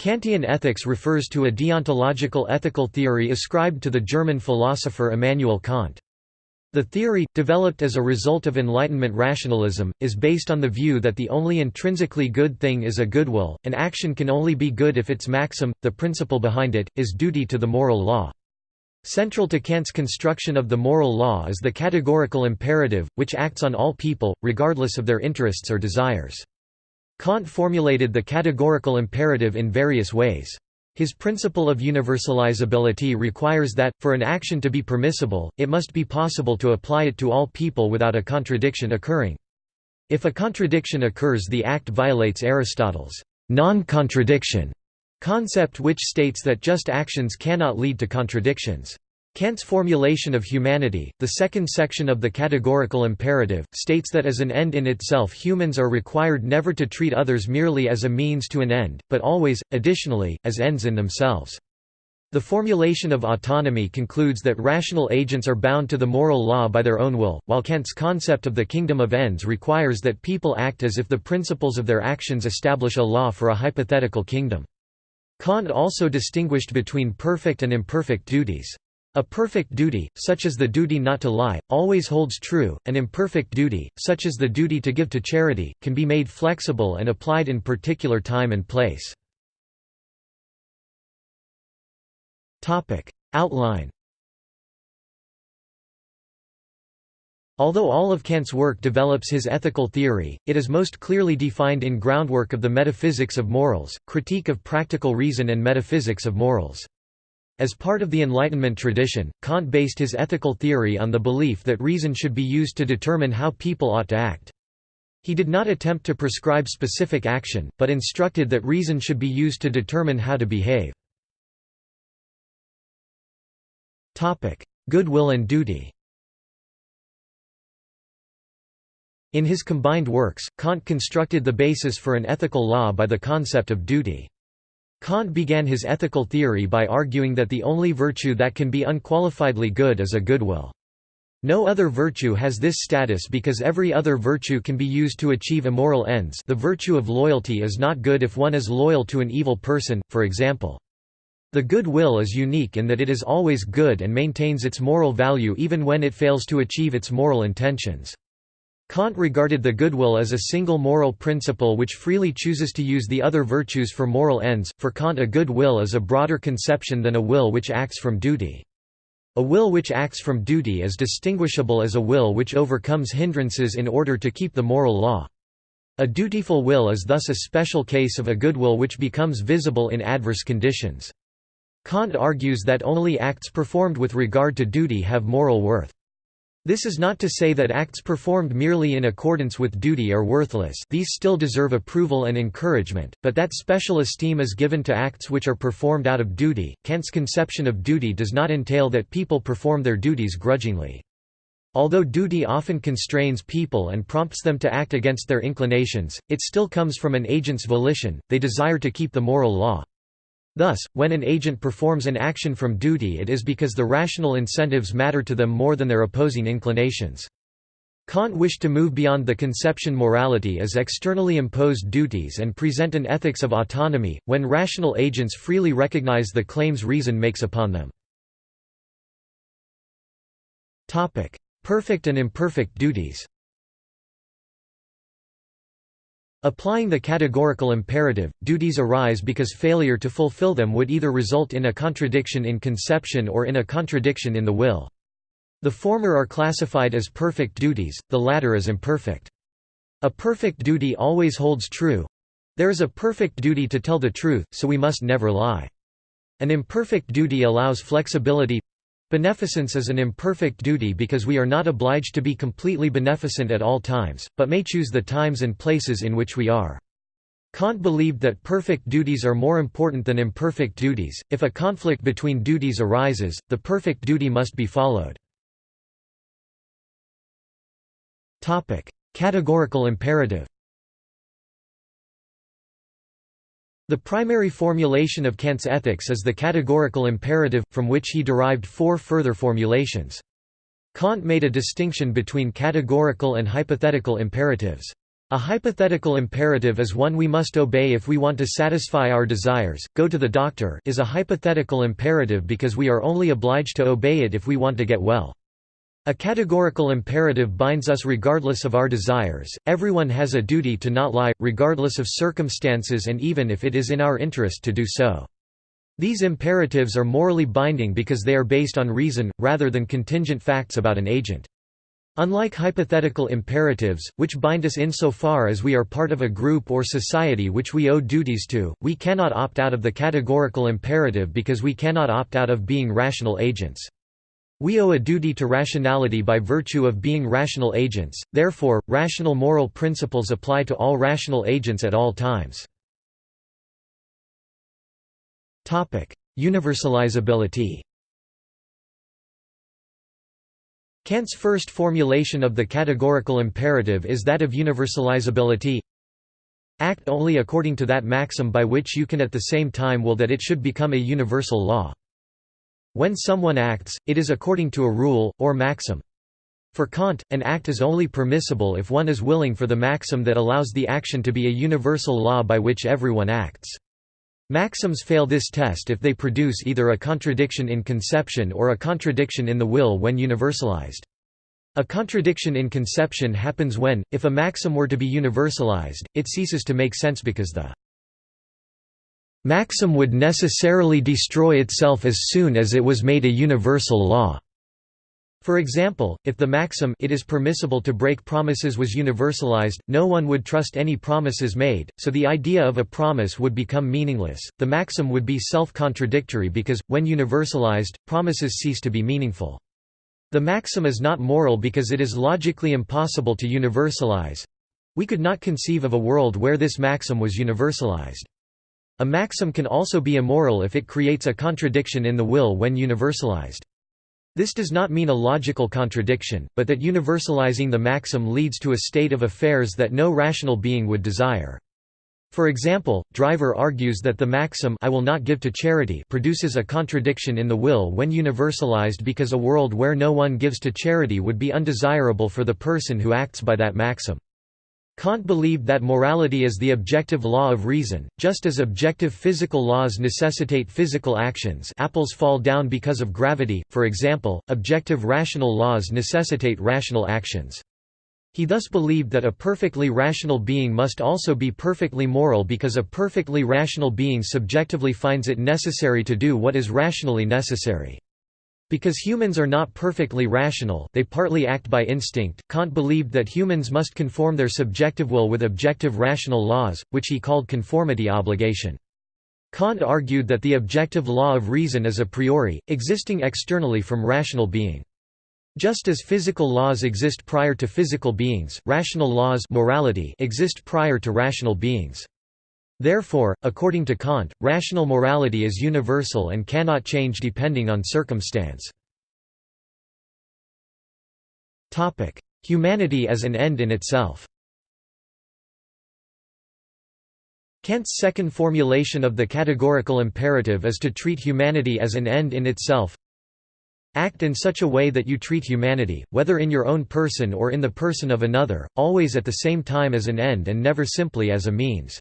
Kantian ethics refers to a deontological ethical theory ascribed to the German philosopher Immanuel Kant. The theory, developed as a result of Enlightenment rationalism, is based on the view that the only intrinsically good thing is a goodwill, an action can only be good if its maxim, the principle behind it, is duty to the moral law. Central to Kant's construction of the moral law is the categorical imperative, which acts on all people, regardless of their interests or desires. Kant formulated the categorical imperative in various ways. His principle of universalizability requires that, for an action to be permissible, it must be possible to apply it to all people without a contradiction occurring. If a contradiction occurs the act violates Aristotle's non-contradiction concept which states that just actions cannot lead to contradictions. Kant's formulation of humanity, the second section of the categorical imperative, states that as an end in itself humans are required never to treat others merely as a means to an end, but always, additionally, as ends in themselves. The formulation of autonomy concludes that rational agents are bound to the moral law by their own will, while Kant's concept of the kingdom of ends requires that people act as if the principles of their actions establish a law for a hypothetical kingdom. Kant also distinguished between perfect and imperfect duties. A perfect duty, such as the duty not to lie, always holds true, an imperfect duty, such as the duty to give to charity, can be made flexible and applied in particular time and place. Outline Although all of Kant's work develops his ethical theory, it is most clearly defined in Groundwork of the Metaphysics of Morals, Critique of Practical Reason and Metaphysics of Morals. As part of the Enlightenment tradition, Kant based his ethical theory on the belief that reason should be used to determine how people ought to act. He did not attempt to prescribe specific action, but instructed that reason should be used to determine how to behave. Goodwill and duty In his combined works, Kant constructed the basis for an ethical law by the concept of duty. Kant began his ethical theory by arguing that the only virtue that can be unqualifiedly good is a goodwill. No other virtue has this status because every other virtue can be used to achieve immoral ends the virtue of loyalty is not good if one is loyal to an evil person, for example. The good will is unique in that it is always good and maintains its moral value even when it fails to achieve its moral intentions. Kant regarded the goodwill as a single moral principle which freely chooses to use the other virtues for moral ends. For Kant, a good will is a broader conception than a will which acts from duty. A will which acts from duty is distinguishable as a will which overcomes hindrances in order to keep the moral law. A dutiful will is thus a special case of a goodwill which becomes visible in adverse conditions. Kant argues that only acts performed with regard to duty have moral worth. This is not to say that acts performed merely in accordance with duty are worthless these still deserve approval and encouragement, but that special esteem is given to acts which are performed out of duty. Kant's conception of duty does not entail that people perform their duties grudgingly. Although duty often constrains people and prompts them to act against their inclinations, it still comes from an agent's volition, they desire to keep the moral law. Thus, when an agent performs an action from duty it is because the rational incentives matter to them more than their opposing inclinations. Kant wished to move beyond the conception morality as externally imposed duties and present an ethics of autonomy, when rational agents freely recognize the claims reason makes upon them. Perfect and imperfect duties Applying the categorical imperative, duties arise because failure to fulfill them would either result in a contradiction in conception or in a contradiction in the will. The former are classified as perfect duties, the latter as imperfect. A perfect duty always holds true. There is a perfect duty to tell the truth, so we must never lie. An imperfect duty allows flexibility, Beneficence is an imperfect duty because we are not obliged to be completely beneficent at all times, but may choose the times and places in which we are. Kant believed that perfect duties are more important than imperfect duties. If a conflict between duties arises, the perfect duty must be followed. Topic: Categorical imperative. The primary formulation of Kant's ethics is the categorical imperative, from which he derived four further formulations. Kant made a distinction between categorical and hypothetical imperatives. A hypothetical imperative is one we must obey if we want to satisfy our desires. Go to the doctor is a hypothetical imperative because we are only obliged to obey it if we want to get well. A categorical imperative binds us regardless of our desires. Everyone has a duty to not lie, regardless of circumstances and even if it is in our interest to do so. These imperatives are morally binding because they are based on reason, rather than contingent facts about an agent. Unlike hypothetical imperatives, which bind us insofar as we are part of a group or society which we owe duties to, we cannot opt out of the categorical imperative because we cannot opt out of being rational agents. We owe a duty to rationality by virtue of being rational agents, therefore, rational moral principles apply to all rational agents at all times. Universalizability Kant's first formulation of the categorical imperative is that of universalizability Act only according to that maxim by which you can at the same time will that it should become a universal law. When someone acts, it is according to a rule, or maxim. For Kant, an act is only permissible if one is willing for the maxim that allows the action to be a universal law by which everyone acts. Maxims fail this test if they produce either a contradiction in conception or a contradiction in the will when universalized. A contradiction in conception happens when, if a maxim were to be universalized, it ceases to make sense because the maxim would necessarily destroy itself as soon as it was made a universal law. For example, if the maxim it is permissible to break promises was universalized, no one would trust any promises made, so the idea of a promise would become meaningless. The maxim would be self-contradictory because, when universalized, promises cease to be meaningful. The maxim is not moral because it is logically impossible to universalize. We could not conceive of a world where this maxim was universalized. A maxim can also be immoral if it creates a contradiction in the will when universalized. This does not mean a logical contradiction, but that universalizing the maxim leads to a state of affairs that no rational being would desire. For example, Driver argues that the maxim I will not give to charity produces a contradiction in the will when universalized because a world where no one gives to charity would be undesirable for the person who acts by that maxim. Kant believed that morality is the objective law of reason, just as objective physical laws necessitate physical actions apples fall down because of gravity, for example, objective rational laws necessitate rational actions. He thus believed that a perfectly rational being must also be perfectly moral because a perfectly rational being subjectively finds it necessary to do what is rationally necessary. Because humans are not perfectly rational they partly act by instinct, Kant believed that humans must conform their subjective will with objective rational laws, which he called conformity obligation. Kant argued that the objective law of reason is a priori, existing externally from rational being. Just as physical laws exist prior to physical beings, rational laws morality exist prior to rational beings. Therefore, according to Kant, rational morality is universal and cannot change depending on circumstance. Humanity as an end in itself Kant's second formulation of the categorical imperative is to treat humanity as an end in itself Act in such a way that you treat humanity, whether in your own person or in the person of another, always at the same time as an end and never simply as a means.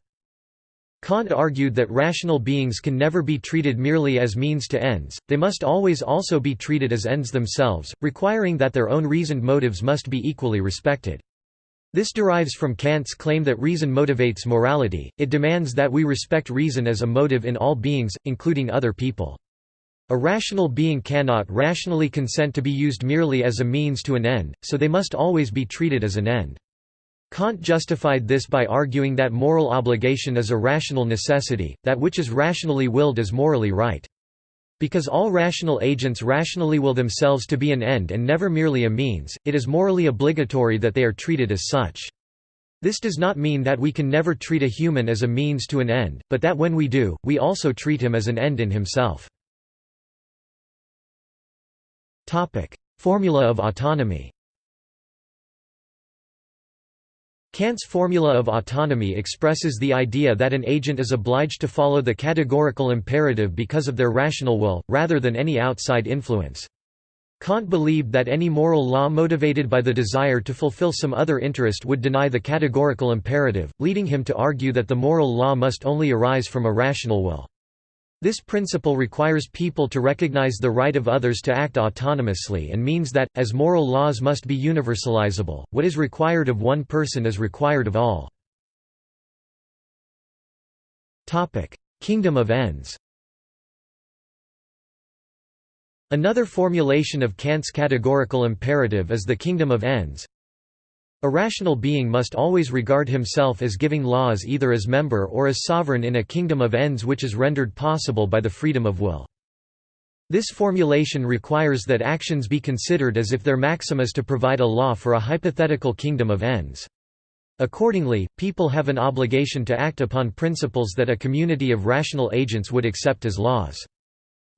Kant argued that rational beings can never be treated merely as means to ends, they must always also be treated as ends themselves, requiring that their own reasoned motives must be equally respected. This derives from Kant's claim that reason motivates morality, it demands that we respect reason as a motive in all beings, including other people. A rational being cannot rationally consent to be used merely as a means to an end, so they must always be treated as an end. Kant justified this by arguing that moral obligation is a rational necessity, that which is rationally willed is morally right. Because all rational agents rationally will themselves to be an end and never merely a means, it is morally obligatory that they are treated as such. This does not mean that we can never treat a human as a means to an end, but that when we do, we also treat him as an end in himself. Formula of autonomy Kant's formula of autonomy expresses the idea that an agent is obliged to follow the categorical imperative because of their rational will, rather than any outside influence. Kant believed that any moral law motivated by the desire to fulfill some other interest would deny the categorical imperative, leading him to argue that the moral law must only arise from a rational will. This principle requires people to recognize the right of others to act autonomously and means that, as moral laws must be universalizable, what is required of one person is required of all. Kingdom of ends Another formulation of Kant's categorical imperative is the kingdom of ends. A rational being must always regard himself as giving laws either as member or as sovereign in a kingdom of ends which is rendered possible by the freedom of will. This formulation requires that actions be considered as if their maxim is to provide a law for a hypothetical kingdom of ends. Accordingly, people have an obligation to act upon principles that a community of rational agents would accept as laws.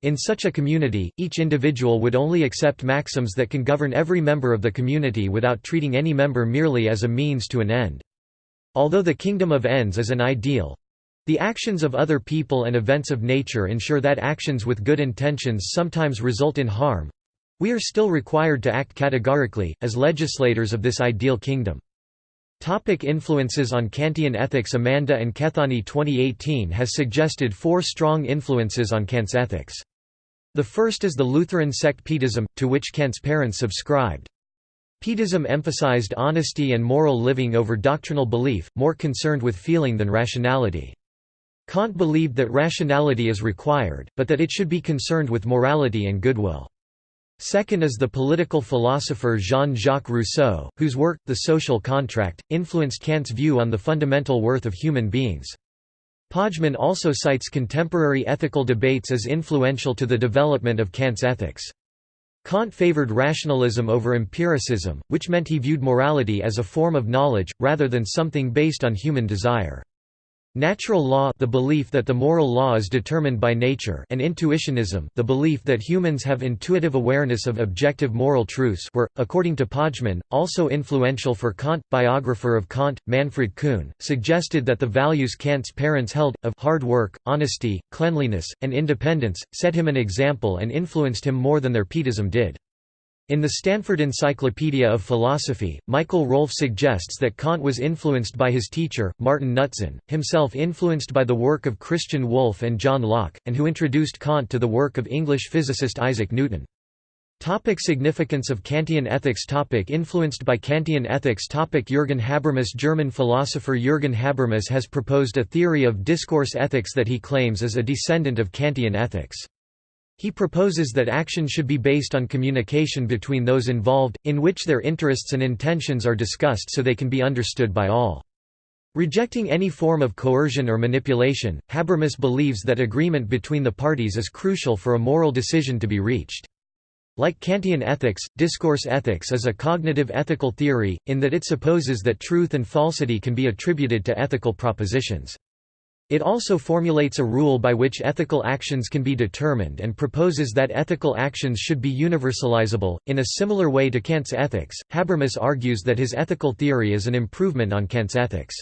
In such a community, each individual would only accept maxims that can govern every member of the community without treating any member merely as a means to an end. Although the kingdom of ends is an ideal, the actions of other people and events of nature ensure that actions with good intentions sometimes result in harm. We are still required to act categorically, as legislators of this ideal kingdom. Topic influences on Kantian ethics Amanda and Kethani 2018 has suggested four strong influences on Kant's ethics. The first is the Lutheran sect Pietism, to which Kant's parents subscribed. Pietism emphasized honesty and moral living over doctrinal belief, more concerned with feeling than rationality. Kant believed that rationality is required, but that it should be concerned with morality and goodwill. Second is the political philosopher Jean-Jacques Rousseau, whose work, The Social Contract, influenced Kant's view on the fundamental worth of human beings. Pojman also cites contemporary ethical debates as influential to the development of Kant's ethics. Kant favored rationalism over empiricism, which meant he viewed morality as a form of knowledge, rather than something based on human desire. Natural law the belief that the moral law is determined by nature and intuitionism the belief that humans have intuitive awareness of objective moral truths were, according to Pojman, also influential for Kant. Biographer of Kant, Manfred Kuehn, suggested that the values Kant's parents held, of hard work, honesty, cleanliness, and independence, set him an example and influenced him more than their Pietism did. In the Stanford Encyclopedia of Philosophy, Michael Rohlf suggests that Kant was influenced by his teacher, Martin Knutzen, himself influenced by the work of Christian Wolff and John Locke, and who introduced Kant to the work of English physicist Isaac Newton. Topic significance of Kantian ethics topic Influenced by Kantian ethics topic Jürgen Habermas German philosopher Jürgen Habermas has proposed a theory of discourse ethics that he claims is a descendant of Kantian ethics. He proposes that action should be based on communication between those involved, in which their interests and intentions are discussed so they can be understood by all. Rejecting any form of coercion or manipulation, Habermas believes that agreement between the parties is crucial for a moral decision to be reached. Like Kantian ethics, discourse ethics is a cognitive ethical theory, in that it supposes that truth and falsity can be attributed to ethical propositions. It also formulates a rule by which ethical actions can be determined and proposes that ethical actions should be universalizable. In a similar way to Kant's ethics, Habermas argues that his ethical theory is an improvement on Kant's ethics.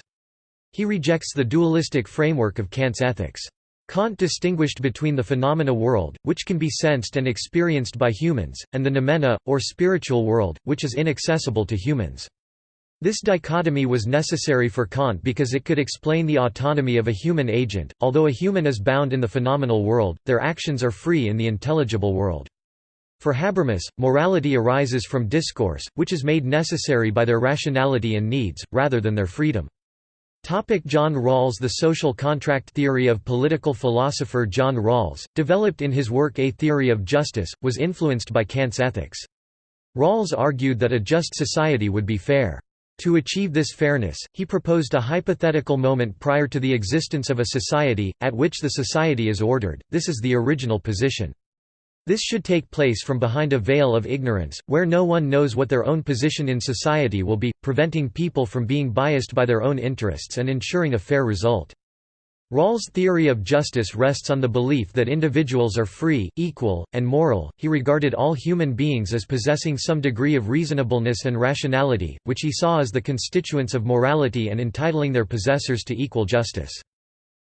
He rejects the dualistic framework of Kant's ethics. Kant distinguished between the phenomena world, which can be sensed and experienced by humans, and the noumena, or spiritual world, which is inaccessible to humans. This dichotomy was necessary for Kant because it could explain the autonomy of a human agent. Although a human is bound in the phenomenal world, their actions are free in the intelligible world. For Habermas, morality arises from discourse, which is made necessary by their rationality and needs, rather than their freedom. Topic John Rawls The social contract theory of political philosopher John Rawls, developed in his work A Theory of Justice, was influenced by Kant's ethics. Rawls argued that a just society would be fair. To achieve this fairness, he proposed a hypothetical moment prior to the existence of a society, at which the society is ordered, this is the original position. This should take place from behind a veil of ignorance, where no one knows what their own position in society will be, preventing people from being biased by their own interests and ensuring a fair result. Rawls' theory of justice rests on the belief that individuals are free, equal, and moral. He regarded all human beings as possessing some degree of reasonableness and rationality, which he saw as the constituents of morality and entitling their possessors to equal justice.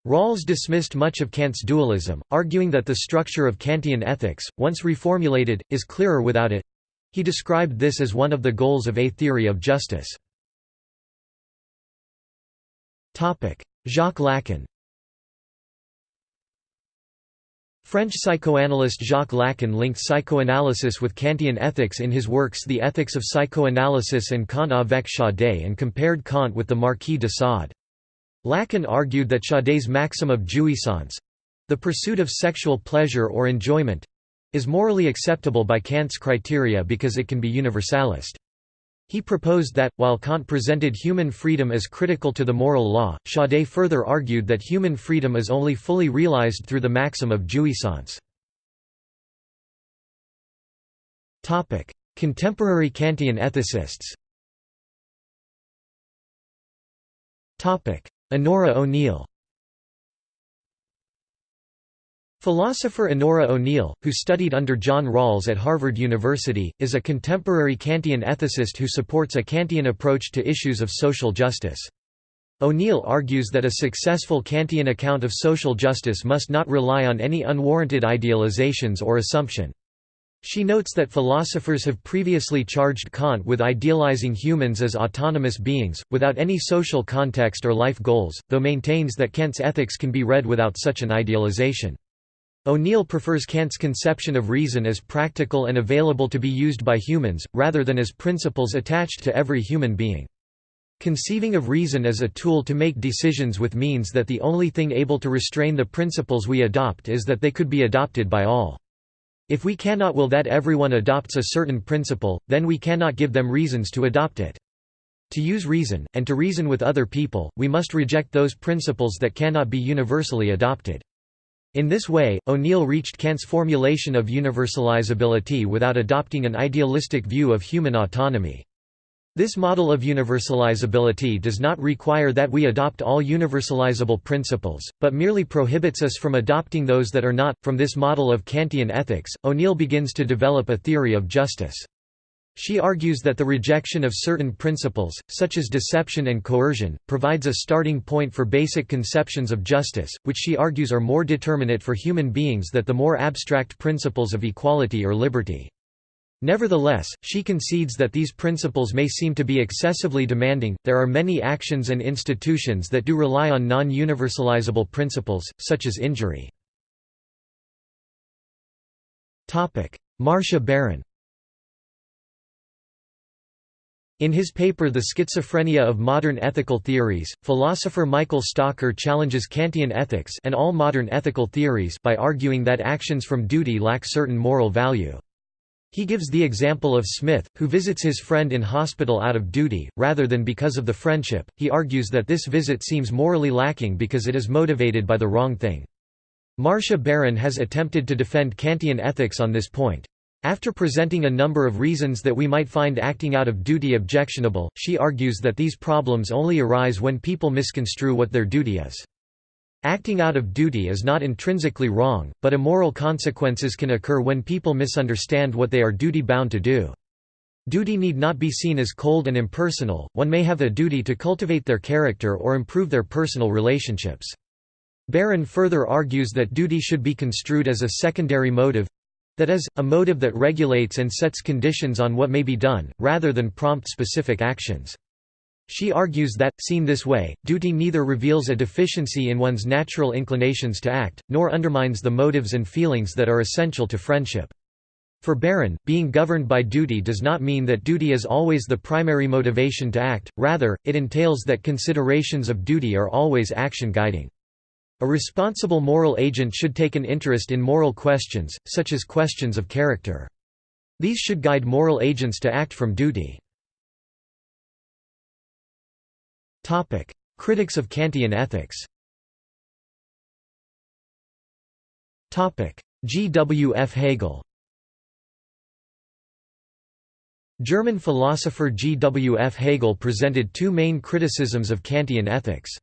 Rawls dismissed much of Kant's dualism, arguing that the structure of Kantian ethics, once reformulated, is clearer without it. He described this as one of the goals of a theory of justice. Jacques Lacan French psychoanalyst Jacques Lacan linked psychoanalysis with Kantian ethics in his works The Ethics of Psychoanalysis and Kant avec Chaudet and compared Kant with the Marquis de Sade. Lacan argued that Chaudet's maxim of jouissance—the pursuit of sexual pleasure or enjoyment—is morally acceptable by Kant's criteria because it can be universalist. He proposed that, while Kant presented human freedom as critical to the moral law, Chaudet further argued that human freedom is only fully realized through the maxim of jouissance. Contemporary Kantian ethicists Onora O'Neill Philosopher Onora O'Neill, who studied under John Rawls at Harvard University, is a contemporary Kantian ethicist who supports a Kantian approach to issues of social justice. O'Neill argues that a successful Kantian account of social justice must not rely on any unwarranted idealizations or assumption. She notes that philosophers have previously charged Kant with idealizing humans as autonomous beings, without any social context or life goals, though maintains that Kant's ethics can be read without such an idealization. O'Neill prefers Kant's conception of reason as practical and available to be used by humans, rather than as principles attached to every human being. Conceiving of reason as a tool to make decisions with means that the only thing able to restrain the principles we adopt is that they could be adopted by all. If we cannot will that everyone adopts a certain principle, then we cannot give them reasons to adopt it. To use reason, and to reason with other people, we must reject those principles that cannot be universally adopted. In this way, O'Neill reached Kant's formulation of universalizability without adopting an idealistic view of human autonomy. This model of universalizability does not require that we adopt all universalizable principles, but merely prohibits us from adopting those that are not. From this model of Kantian ethics, O'Neill begins to develop a theory of justice. She argues that the rejection of certain principles, such as deception and coercion, provides a starting point for basic conceptions of justice, which she argues are more determinate for human beings than the more abstract principles of equality or liberty. Nevertheless, she concedes that these principles may seem to be excessively demanding. There are many actions and institutions that do rely on non universalizable principles, such as injury. Marcia Baron In his paper The Schizophrenia of Modern Ethical Theories, philosopher Michael Stocker challenges Kantian ethics and all modern ethical theories by arguing that actions from duty lack certain moral value. He gives the example of Smith, who visits his friend in hospital out of duty, rather than because of the friendship. He argues that this visit seems morally lacking because it is motivated by the wrong thing. Marcia Baron has attempted to defend Kantian ethics on this point. After presenting a number of reasons that we might find acting out of duty objectionable, she argues that these problems only arise when people misconstrue what their duty is. Acting out of duty is not intrinsically wrong, but immoral consequences can occur when people misunderstand what they are duty-bound to do. Duty need not be seen as cold and impersonal, one may have a duty to cultivate their character or improve their personal relationships. Baron further argues that duty should be construed as a secondary motive—that is, a motive that regulates and sets conditions on what may be done, rather than prompt specific actions. She argues that, seen this way, duty neither reveals a deficiency in one's natural inclinations to act, nor undermines the motives and feelings that are essential to friendship. For Baron, being governed by duty does not mean that duty is always the primary motivation to act, rather, it entails that considerations of duty are always action guiding. A responsible moral agent should take an interest in moral questions, such as questions of character. These should guide moral agents to act from duty. Critics of Kantian ethics. G. W. F. Hegel. German philosopher G. W. F. Hegel presented two main criticisms of Kantian ethics.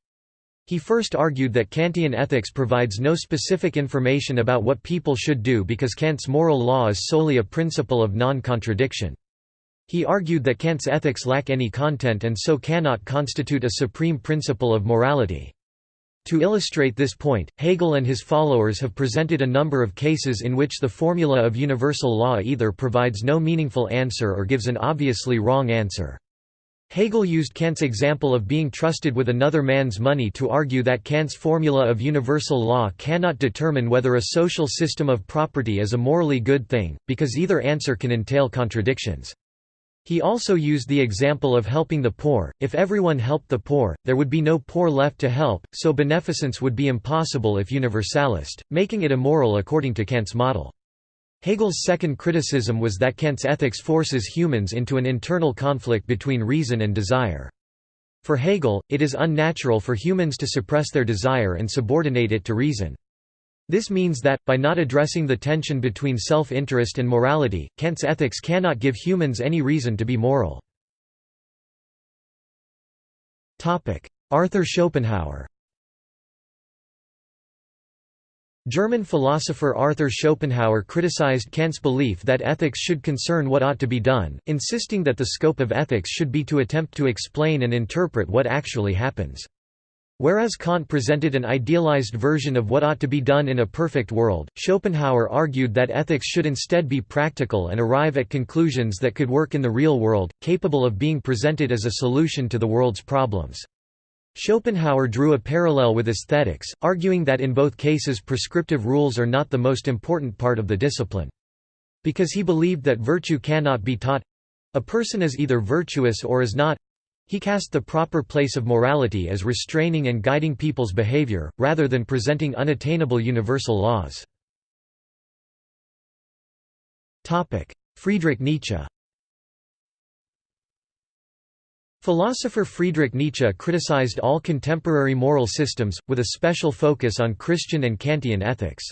He first argued that Kantian ethics provides no specific information about what people should do because Kant's moral law is solely a principle of non-contradiction. He argued that Kant's ethics lack any content and so cannot constitute a supreme principle of morality. To illustrate this point, Hegel and his followers have presented a number of cases in which the formula of universal law either provides no meaningful answer or gives an obviously wrong answer. Hegel used Kant's example of being trusted with another man's money to argue that Kant's formula of universal law cannot determine whether a social system of property is a morally good thing, because either answer can entail contradictions. He also used the example of helping the poor, if everyone helped the poor, there would be no poor left to help, so beneficence would be impossible if universalist, making it immoral according to Kant's model. Hegel's second criticism was that Kant's ethics forces humans into an internal conflict between reason and desire. For Hegel, it is unnatural for humans to suppress their desire and subordinate it to reason. This means that, by not addressing the tension between self-interest and morality, Kant's ethics cannot give humans any reason to be moral. Arthur Schopenhauer German philosopher Arthur Schopenhauer criticized Kant's belief that ethics should concern what ought to be done, insisting that the scope of ethics should be to attempt to explain and interpret what actually happens. Whereas Kant presented an idealized version of what ought to be done in a perfect world, Schopenhauer argued that ethics should instead be practical and arrive at conclusions that could work in the real world, capable of being presented as a solution to the world's problems. Schopenhauer drew a parallel with aesthetics, arguing that in both cases prescriptive rules are not the most important part of the discipline. Because he believed that virtue cannot be taught—a person is either virtuous or is not, he cast the proper place of morality as restraining and guiding people's behavior, rather than presenting unattainable universal laws. Friedrich Nietzsche Philosopher Friedrich Nietzsche criticized all contemporary moral systems, with a special focus on Christian and Kantian ethics.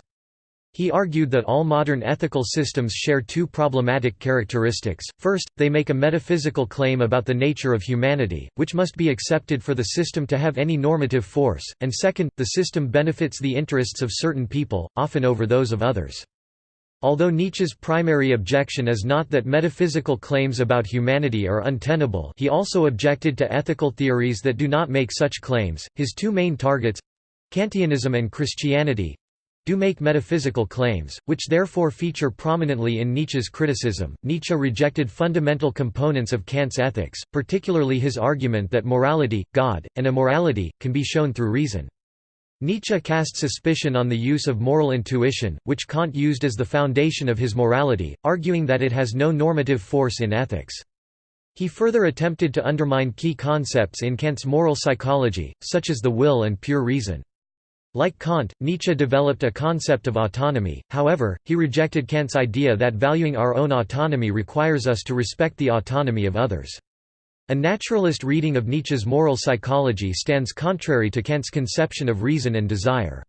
He argued that all modern ethical systems share two problematic characteristics. First, they make a metaphysical claim about the nature of humanity, which must be accepted for the system to have any normative force, and second, the system benefits the interests of certain people, often over those of others. Although Nietzsche's primary objection is not that metaphysical claims about humanity are untenable he also objected to ethical theories that do not make such claims. His two main targets—Kantianism and Christianity, do make metaphysical claims, which therefore feature prominently in Nietzsche's criticism. Nietzsche rejected fundamental components of Kant's ethics, particularly his argument that morality, God, and immorality, can be shown through reason. Nietzsche cast suspicion on the use of moral intuition, which Kant used as the foundation of his morality, arguing that it has no normative force in ethics. He further attempted to undermine key concepts in Kant's moral psychology, such as the will and pure reason. Like Kant, Nietzsche developed a concept of autonomy, however, he rejected Kant's idea that valuing our own autonomy requires us to respect the autonomy of others. A naturalist reading of Nietzsche's moral psychology stands contrary to Kant's conception of reason and desire.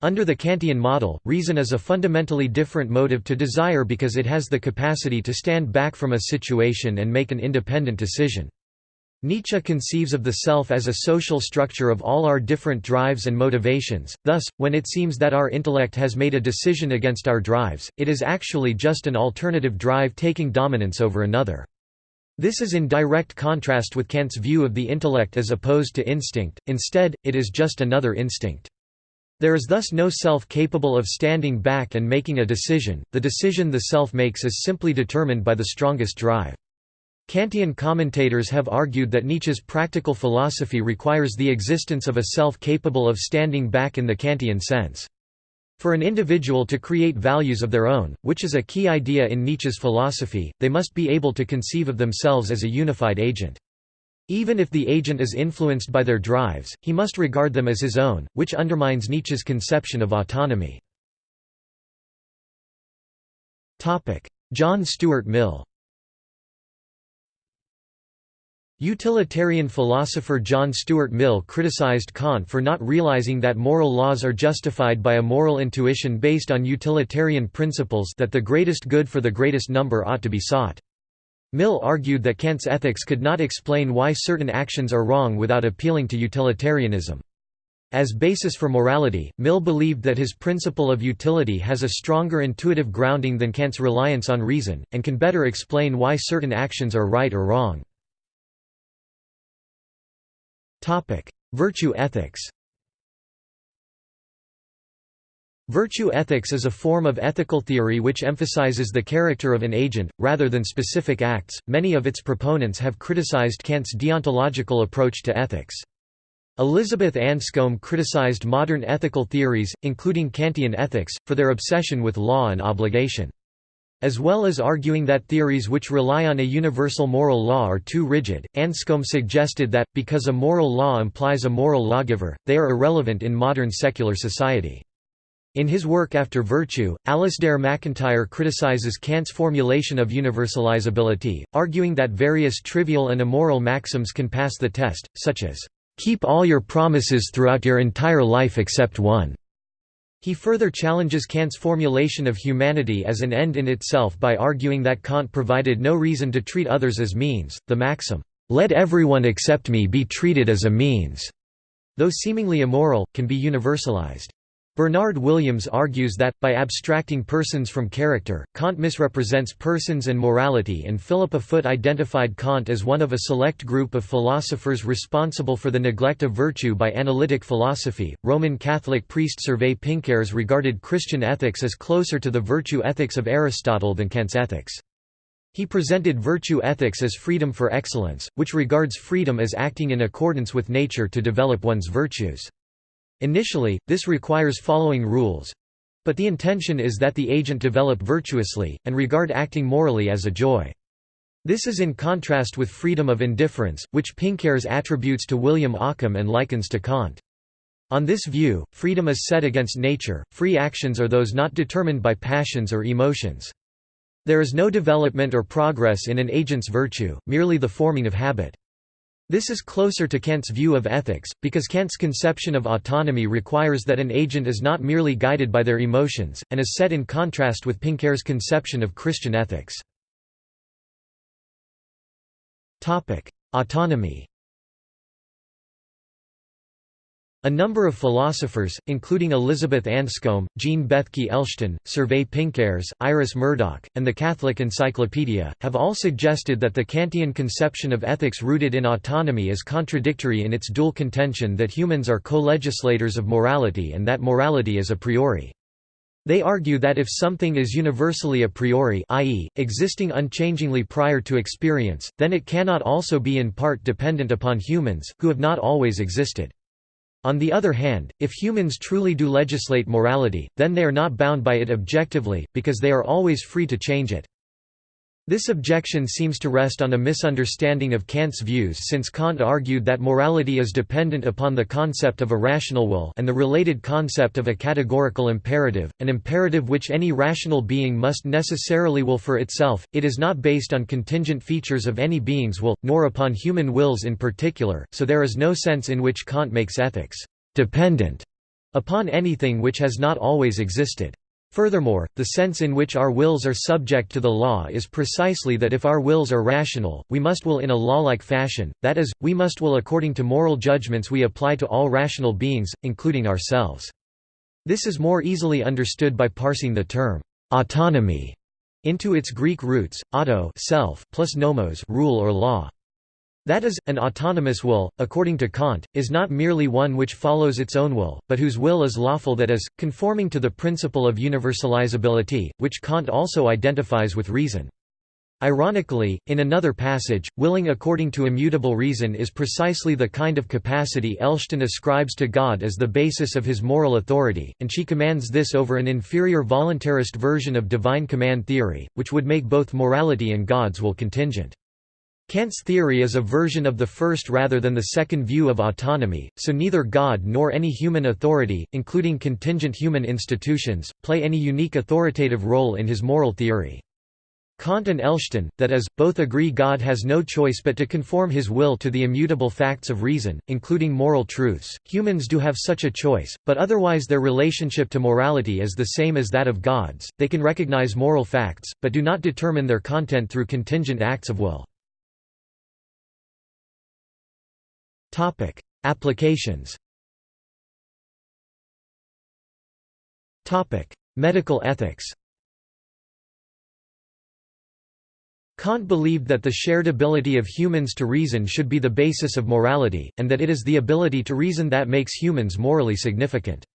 Under the Kantian model, reason is a fundamentally different motive to desire because it has the capacity to stand back from a situation and make an independent decision. Nietzsche conceives of the self as a social structure of all our different drives and motivations, thus, when it seems that our intellect has made a decision against our drives, it is actually just an alternative drive taking dominance over another. This is in direct contrast with Kant's view of the intellect as opposed to instinct, instead, it is just another instinct. There is thus no self capable of standing back and making a decision, the decision the self makes is simply determined by the strongest drive. Kantian commentators have argued that Nietzsche's practical philosophy requires the existence of a self capable of standing back in the Kantian sense. For an individual to create values of their own, which is a key idea in Nietzsche's philosophy, they must be able to conceive of themselves as a unified agent. Even if the agent is influenced by their drives, he must regard them as his own, which undermines Nietzsche's conception of autonomy. John Stuart Mill Utilitarian philosopher John Stuart Mill criticized Kant for not realizing that moral laws are justified by a moral intuition based on utilitarian principles that the greatest good for the greatest number ought to be sought. Mill argued that Kant's ethics could not explain why certain actions are wrong without appealing to utilitarianism. As basis for morality, Mill believed that his principle of utility has a stronger intuitive grounding than Kant's reliance on reason, and can better explain why certain actions are right or wrong. Virtue ethics Virtue ethics is a form of ethical theory which emphasizes the character of an agent, rather than specific acts. Many of its proponents have criticized Kant's deontological approach to ethics. Elizabeth Anscombe criticized modern ethical theories, including Kantian ethics, for their obsession with law and obligation. As well as arguing that theories which rely on a universal moral law are too rigid, Anscombe suggested that, because a moral law implies a moral lawgiver, they are irrelevant in modern secular society. In his work After Virtue, Alasdair MacIntyre criticizes Kant's formulation of universalizability, arguing that various trivial and immoral maxims can pass the test, such as, "...keep all your promises throughout your entire life except one." He further challenges Kant's formulation of humanity as an end in itself by arguing that Kant provided no reason to treat others as means. The maxim, "Let everyone except me be treated as a means," though seemingly immoral, can be universalized. Bernard Williams argues that, by abstracting persons from character, Kant misrepresents persons and morality and Philippa Foot identified Kant as one of a select group of philosophers responsible for the neglect of virtue by analytic philosophy. Roman Catholic priest Servais Pinckaers regarded Christian ethics as closer to the virtue ethics of Aristotle than Kant's ethics. He presented virtue ethics as freedom for excellence, which regards freedom as acting in accordance with nature to develop one's virtues. Initially, this requires following rules but the intention is that the agent develop virtuously, and regard acting morally as a joy. This is in contrast with freedom of indifference, which Pinckaers attributes to William Ockham and likens to Kant. On this view, freedom is set against nature, free actions are those not determined by passions or emotions. There is no development or progress in an agent's virtue, merely the forming of habit. This is closer to Kant's view of ethics, because Kant's conception of autonomy requires that an agent is not merely guided by their emotions, and is set in contrast with Pinckaers' conception of Christian ethics. Autonomy A number of philosophers, including Elizabeth Anscombe, Jean Bethke Elshtain, Servais Pinckaers, Iris Murdoch, and the Catholic Encyclopedia, have all suggested that the Kantian conception of ethics rooted in autonomy is contradictory in its dual contention that humans are co-legislators of morality and that morality is a priori. They argue that if something is universally a priori i.e., existing unchangingly prior to experience, then it cannot also be in part dependent upon humans, who have not always existed. On the other hand, if humans truly do legislate morality, then they are not bound by it objectively, because they are always free to change it. This objection seems to rest on a misunderstanding of Kant's views since Kant argued that morality is dependent upon the concept of a rational will and the related concept of a categorical imperative, an imperative which any rational being must necessarily will for itself, it is not based on contingent features of any being's will, nor upon human wills in particular, so there is no sense in which Kant makes ethics «dependent» upon anything which has not always existed. Furthermore, the sense in which our wills are subject to the law is precisely that if our wills are rational, we must will in a law-like fashion, that is, we must will according to moral judgments we apply to all rational beings, including ourselves. This is more easily understood by parsing the term autonomy into its Greek roots, auto self plus nomos rule or law. That is, an autonomous will, according to Kant, is not merely one which follows its own will, but whose will is lawful that is, conforming to the principle of universalizability, which Kant also identifies with reason. Ironically, in another passage, willing according to immutable reason is precisely the kind of capacity Elshtain ascribes to God as the basis of his moral authority, and she commands this over an inferior voluntarist version of divine command theory, which would make both morality and God's will contingent. Kant's theory is a version of the first rather than the second view of autonomy, so neither God nor any human authority, including contingent human institutions, play any unique authoritative role in his moral theory. Kant and Elshtain, that is, both agree God has no choice but to conform his will to the immutable facts of reason, including moral truths. Humans do have such a choice, but otherwise their relationship to morality is the same as that of God's. They can recognize moral facts, but do not determine their content through contingent acts of will. Topic: Applications. Topic: Medical ethics. Kant believed that the shared ability of humans to reason should be the basis of morality, and that it is the ability to reason that makes humans morally significant.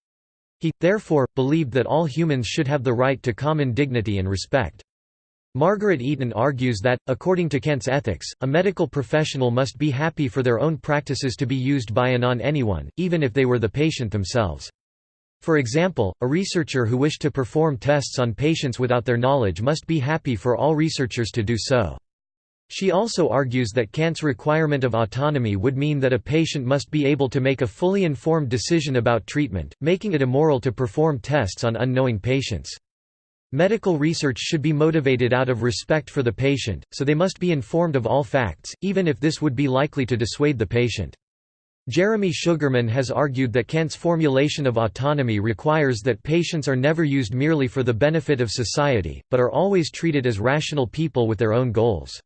He, therefore, believed that all humans should have the right to common dignity and respect. Margaret Eaton argues that, according to Kant's ethics, a medical professional must be happy for their own practices to be used by and on anyone, even if they were the patient themselves. For example, a researcher who wished to perform tests on patients without their knowledge must be happy for all researchers to do so. She also argues that Kant's requirement of autonomy would mean that a patient must be able to make a fully informed decision about treatment, making it immoral to perform tests on unknowing patients. Medical research should be motivated out of respect for the patient, so they must be informed of all facts, even if this would be likely to dissuade the patient. Jeremy Sugarman has argued that Kant's formulation of autonomy requires that patients are never used merely for the benefit of society, but are always treated as rational people with their own goals.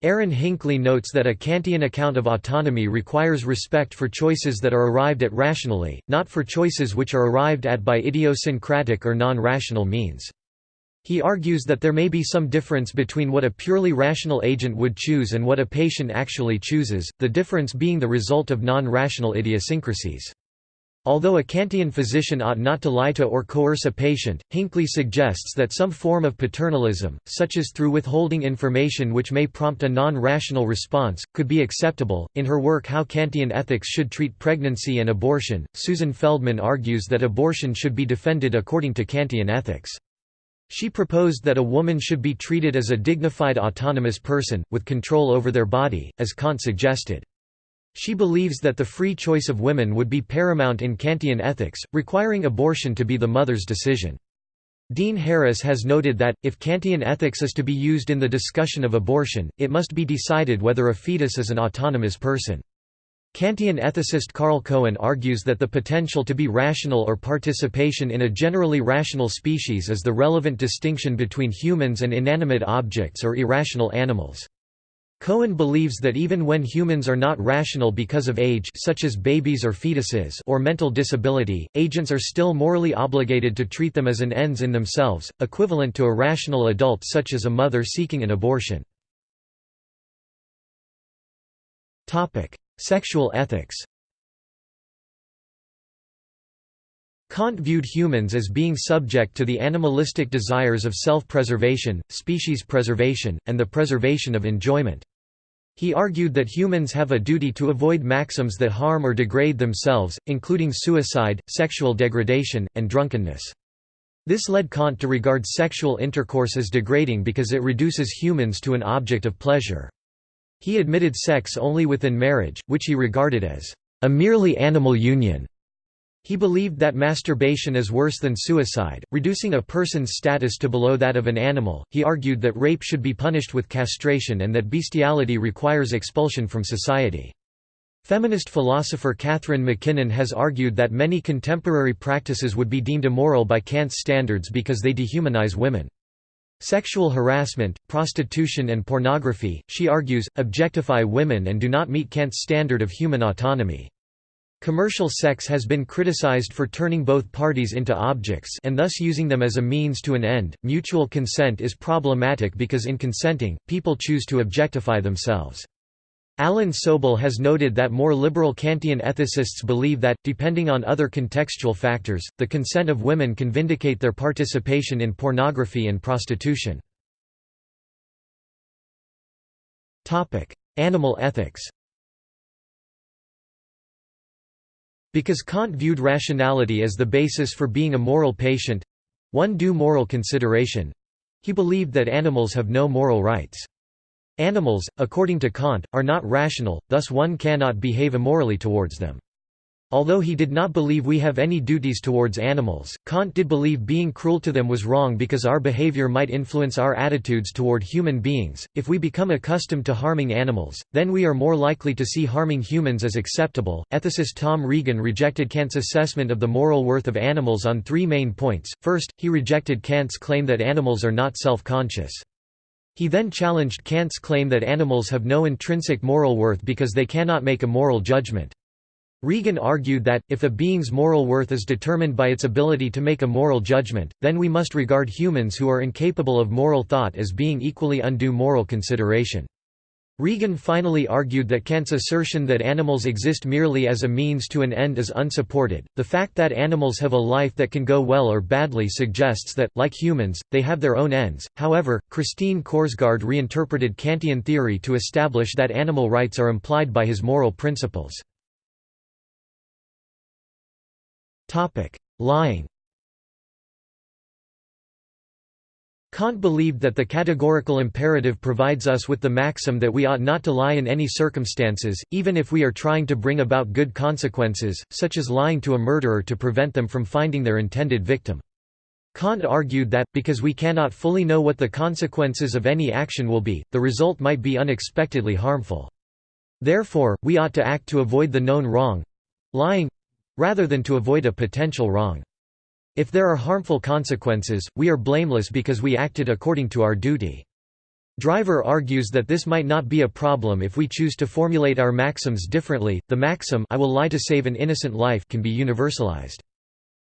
Aaron Hinkley notes that a Kantian account of autonomy requires respect for choices that are arrived at rationally, not for choices which are arrived at by idiosyncratic or non-rational means. He argues that there may be some difference between what a purely rational agent would choose and what a patient actually chooses, the difference being the result of non-rational idiosyncrasies. Although a Kantian physician ought not to lie to or coerce a patient, Hinkley suggests that some form of paternalism, such as through withholding information which may prompt a non-rational response, could be acceptable. In her work How Kantian Ethics Should Treat Pregnancy and Abortion, Susan Feldman argues that abortion should be defended according to Kantian ethics. She proposed that a woman should be treated as a dignified autonomous person, with control over their body, as Kant suggested. She believes that the free choice of women would be paramount in Kantian ethics, requiring abortion to be the mother's decision. Dean Harris has noted that, if Kantian ethics is to be used in the discussion of abortion, it must be decided whether a fetus is an autonomous person. Kantian ethicist Carl Cohen argues that the potential to be rational or participation in a generally rational species is the relevant distinction between humans and inanimate objects or irrational animals. Cohen believes that even when humans are not rational because of age such as babies or fetuses or mental disability, agents are still morally obligated to treat them as an ends in themselves, equivalent to a rational adult such as a mother seeking an abortion. Sexual ethics Kant viewed humans as being subject to the animalistic desires of self-preservation, species preservation, and the preservation of enjoyment. He argued that humans have a duty to avoid maxims that harm or degrade themselves, including suicide, sexual degradation, and drunkenness. This led Kant to regard sexual intercourse as degrading because it reduces humans to an object of pleasure. He admitted sex only within marriage, which he regarded as a merely animal union. He believed that masturbation is worse than suicide, reducing a person's status to below that of an animal. He argued that rape should be punished with castration and that bestiality requires expulsion from society. Feminist philosopher Catharine MacKinnon has argued that many contemporary practices would be deemed immoral by Kant's standards because they dehumanize women. Sexual harassment, prostitution and pornography, she argues, objectify women and do not meet Kant's standard of human autonomy. Commercial sex has been criticized for turning both parties into objects and thus using them as a means to an end. Mutual consent is problematic because in consenting, people choose to objectify themselves. Alan Soble has noted that more liberal Kantian ethicists believe that, depending on other contextual factors, the consent of women can vindicate their participation in pornography and prostitution. Animal ethics Because Kant viewed rationality as the basis for being a moral patient—one due moral consideration—he believed that animals have no moral rights. Animals, according to Kant, are not rational, thus one cannot behave immorally towards them. Although he did not believe we have any duties towards animals, Kant did believe being cruel to them was wrong because our behavior might influence our attitudes toward human beings. If we become accustomed to harming animals, then we are more likely to see harming humans as acceptable. Ethicist Tom Regan rejected Kant's assessment of the moral worth of animals on three main points. First, he rejected Kant's claim that animals are not self conscious. He then challenged Kant's claim that animals have no intrinsic moral worth because they cannot make a moral judgment. Regan argued that, if a being's moral worth is determined by its ability to make a moral judgment, then we must regard humans who are incapable of moral thought as being equally undue moral consideration. Regan finally argued that Kant's assertion that animals exist merely as a means to an end is unsupported. The fact that animals have a life that can go well or badly suggests that, like humans, they have their own ends. However, Christine Korsgaard reinterpreted Kantian theory to establish that animal rights are implied by his moral principles. Lying. Kant believed that the categorical imperative provides us with the maxim that we ought not to lie in any circumstances, even if we are trying to bring about good consequences, such as lying to a murderer to prevent them from finding their intended victim. Kant argued that, because we cannot fully know what the consequences of any action will be, the result might be unexpectedly harmful. Therefore, we ought to act to avoid the known wrong—lying—rather than to avoid a potential wrong. If there are harmful consequences, we are blameless because we acted according to our duty. Driver argues that this might not be a problem if we choose to formulate our maxims differently. The maxim I will lie to save an innocent life can be universalized.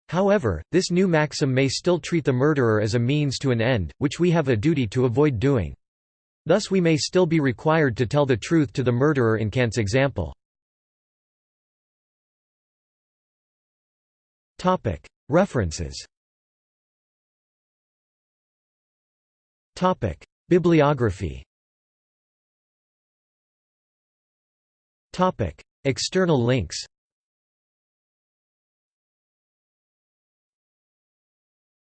However, this new maxim may still treat the murderer as a means to an end, which we have a duty to avoid doing. Thus we may still be required to tell the truth to the murderer in Kant's example. References. Bibliography. External links